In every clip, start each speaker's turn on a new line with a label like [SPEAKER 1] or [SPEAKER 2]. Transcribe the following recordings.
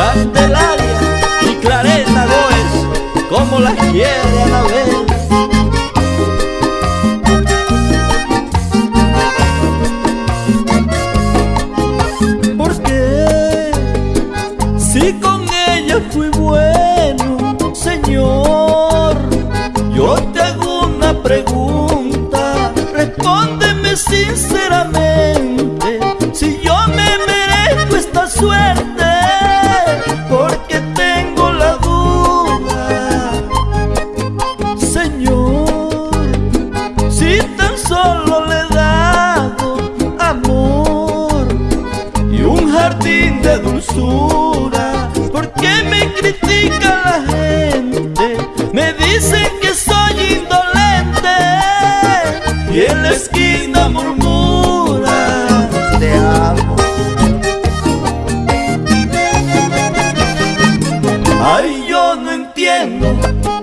[SPEAKER 1] Candelaria y Clareta Góez, como las quiere Anabel. Porque si con ella fui bueno, Señor, yo te hago una pregunta, respóndeme sinceramente.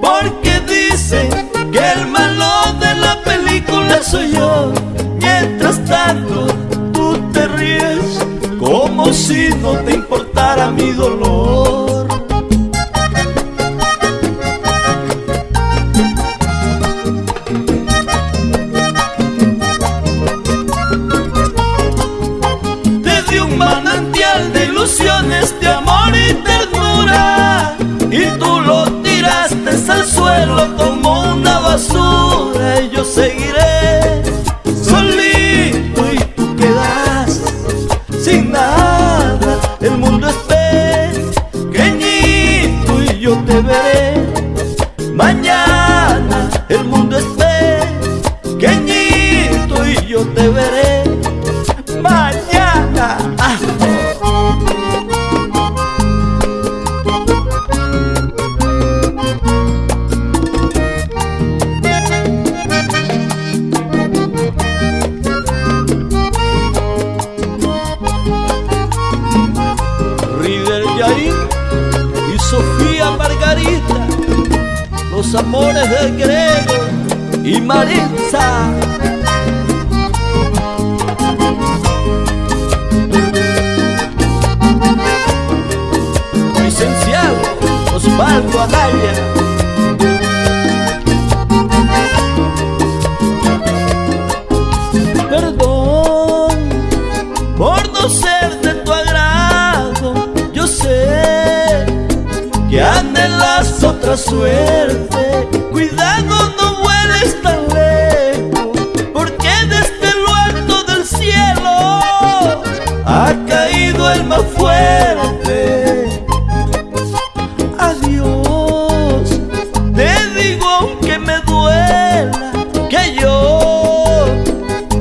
[SPEAKER 1] Por qué dicen que el malo de la película soy yo. Mientras tanto tú te ríes como si no te importara mi dolor Mañana el mundo es pequeñito y yo te veré Mañana ah. y Sofía los amores de Grego y Maritza. Otra suerte. Cuidado no vueles tan lejos Porque desde lo alto del cielo Ha caído el más fuerte. Adiós Te digo aunque me duela Que yo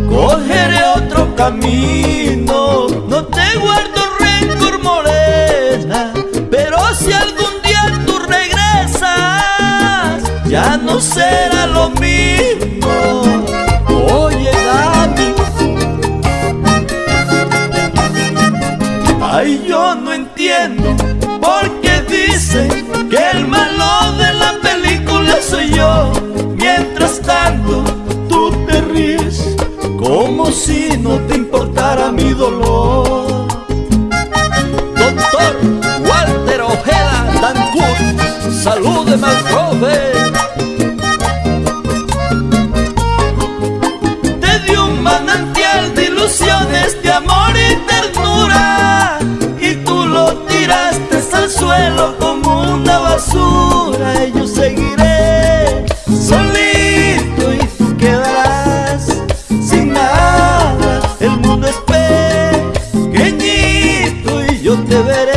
[SPEAKER 1] Cogeré otro camino. No te guardo Ya no será lo mismo. Oye Dani. Ay yo no entiendo Por qué dicen que el malo de la película soy yo. Mientras tanto tú te ríes Como si no te importara mi dolor y yo